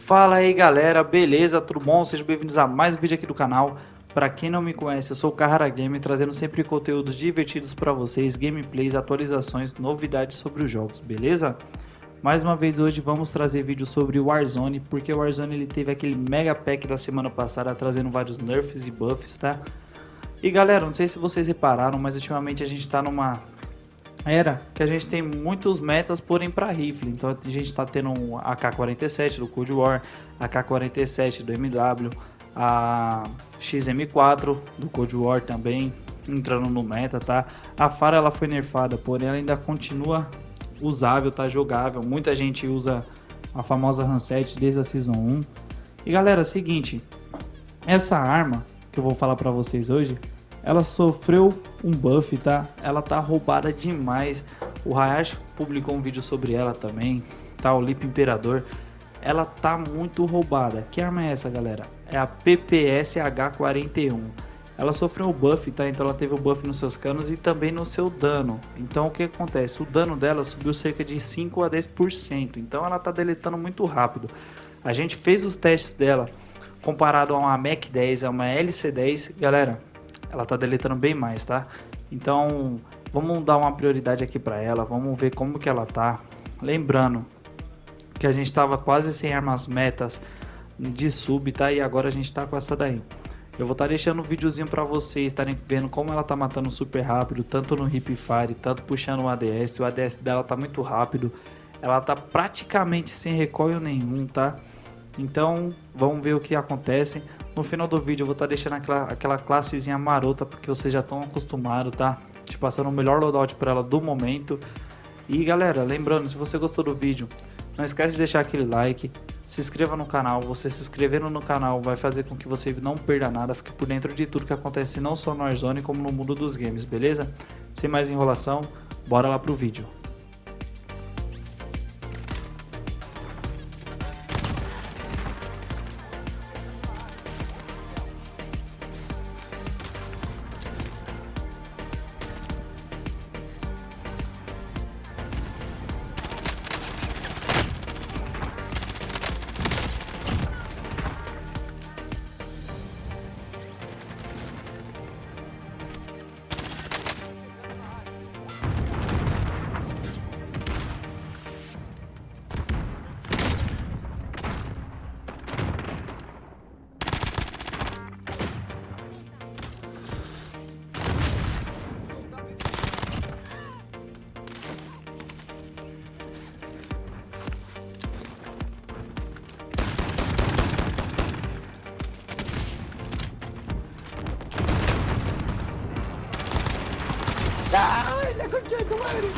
Fala aí galera, beleza? Tudo bom? Sejam bem-vindos a mais um vídeo aqui do canal. Para quem não me conhece, eu sou o Carrara Game, trazendo sempre conteúdos divertidos para vocês, gameplays, atualizações, novidades sobre os jogos, beleza? Mais uma vez hoje vamos trazer vídeo sobre o Warzone, porque o Warzone ele teve aquele mega pack da semana passada trazendo vários nerfs e buffs, tá? E galera, não sei se vocês repararam, mas ultimamente a gente tá numa era que a gente tem muitos metas, porém para rifle. Então a gente está tendo um AK-47 do Cold War, AK-47 do MW, a XM4 do Cold War também entrando no meta, tá? A Fara ela foi nerfada, porém ela ainda continua usável, tá jogável. Muita gente usa a famosa Hanset desde a Season 1. E galera, é seguinte, essa arma que eu vou falar para vocês hoje, ela sofreu um buff, tá? Ela tá roubada demais. O Hayashi publicou um vídeo sobre ela também, tá? O Lip Imperador. Ela tá muito roubada. Que arma é essa, galera? É a PPS H41. Ela sofreu um buff, tá? Então ela teve o buff nos seus canos e também no seu dano. Então o que acontece? O dano dela subiu cerca de 5 a 10%. Então ela tá deletando muito rápido. A gente fez os testes dela comparado a uma Mac 10, a uma LC10. Galera, ela tá deletando bem mais, tá? Então, vamos dar uma prioridade aqui para ela, vamos ver como que ela tá. Lembrando que a gente estava quase sem armas metas de sub, tá? E agora a gente tá com essa daí. Eu vou estar tá deixando um videozinho para vocês estarem vendo como ela tá matando super rápido, tanto no hip fire, tanto puxando o ADS. O ADS dela tá muito rápido. Ela tá praticamente sem recoil nenhum, tá? Então, vamos ver o que acontece. No final do vídeo eu vou estar tá deixando aquela, aquela classezinha marota, porque vocês já estão acostumados, tá? Te passando o melhor loadout para ela do momento. E galera, lembrando, se você gostou do vídeo, não esquece de deixar aquele like, se inscreva no canal, você se inscrevendo no canal vai fazer com que você não perda nada, fique por dentro de tudo que acontece não só no Warzone como no mundo dos games, beleza? Sem mais enrolação, bora lá pro vídeo. ¡Ay, la concha de tu madre!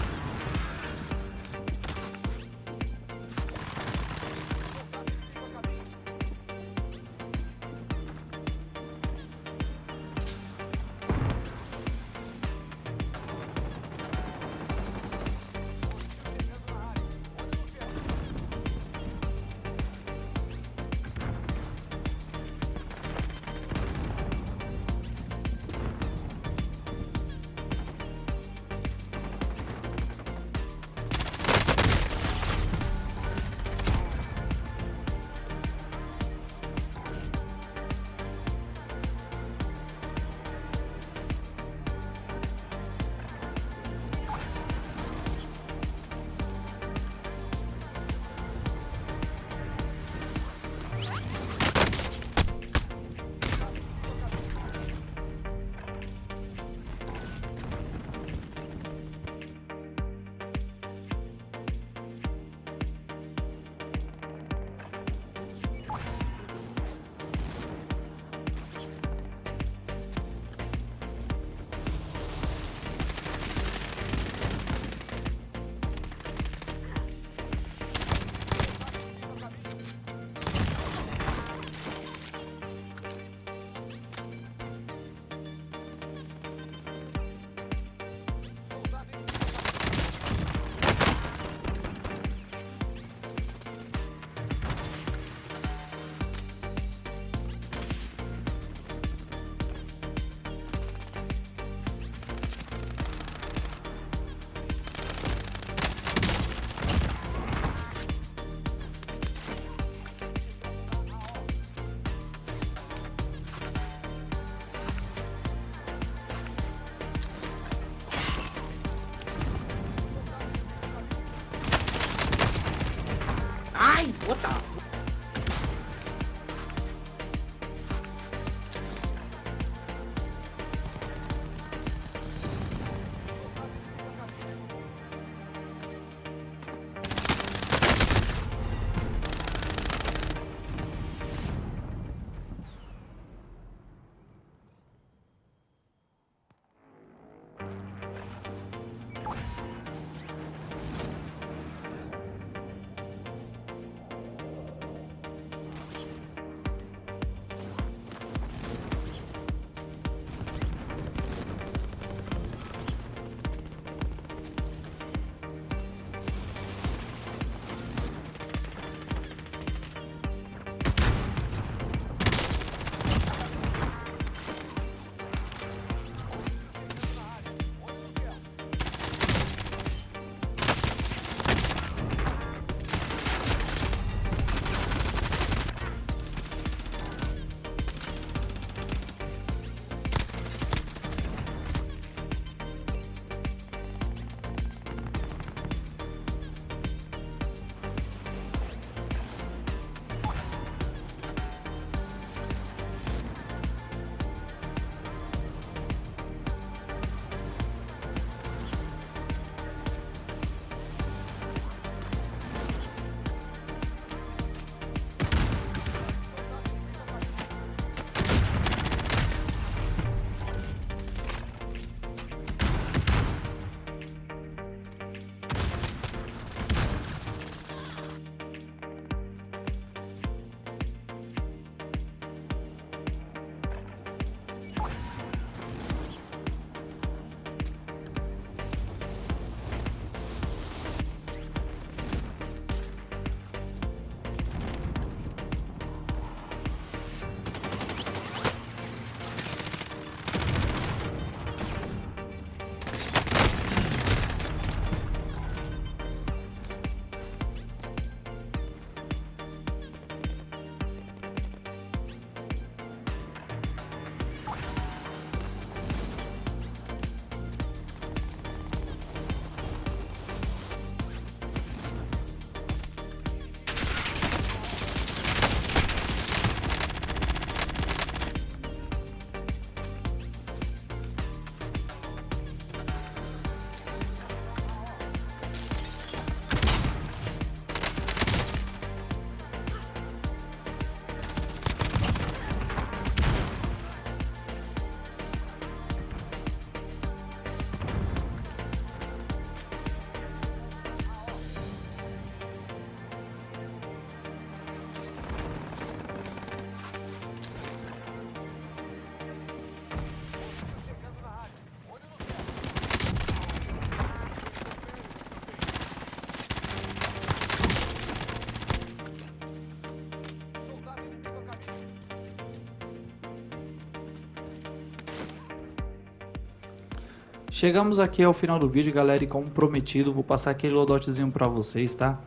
Chegamos aqui ao final do vídeo, galera, e como prometido, vou passar aquele loadoutzinho pra vocês, tá?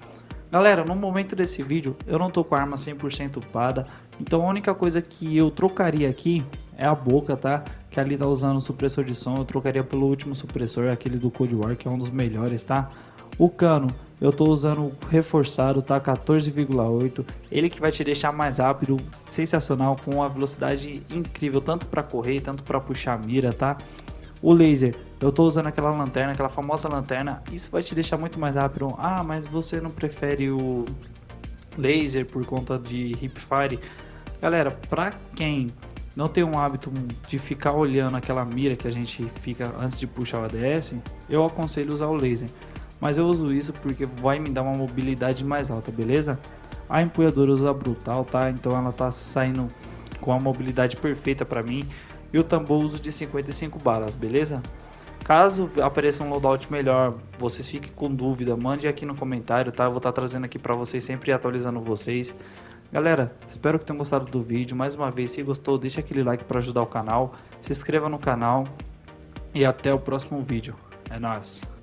Galera, no momento desse vídeo, eu não tô com a arma 100% upada, então a única coisa que eu trocaria aqui é a boca, tá? Que ali tá usando o supressor de som, eu trocaria pelo último supressor, aquele do Cold War, que é um dos melhores, tá? O cano, eu tô usando reforçado, tá? 14,8. Ele que vai te deixar mais rápido, sensacional, com uma velocidade incrível, tanto para correr, tanto para puxar mira, tá? O laser, eu tô usando aquela lanterna, aquela famosa lanterna, isso vai te deixar muito mais rápido. Ah, mas você não prefere o laser por conta de hipfire? Galera, pra quem não tem um hábito de ficar olhando aquela mira que a gente fica antes de puxar o ADS, eu aconselho usar o laser. Mas eu uso isso porque vai me dar uma mobilidade mais alta, beleza? A empunhadora usa brutal, tá? Então ela tá saindo com a mobilidade perfeita para mim. E o tambor uso de 55 balas, beleza? Caso apareça um loadout melhor, vocês fiquem com dúvida, mande aqui no comentário, tá? Eu vou estar tá trazendo aqui para vocês, sempre atualizando vocês. Galera, espero que tenham gostado do vídeo. Mais uma vez, se gostou, deixa aquele like para ajudar o canal. Se inscreva no canal. E até o próximo vídeo. É nóis.